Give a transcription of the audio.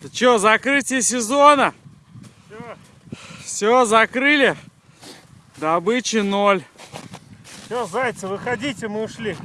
Ты что, закрытие сезона? Все, Все, закрыли. Добычи ноль. все, зайцы, выходите, мы ушли.